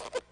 you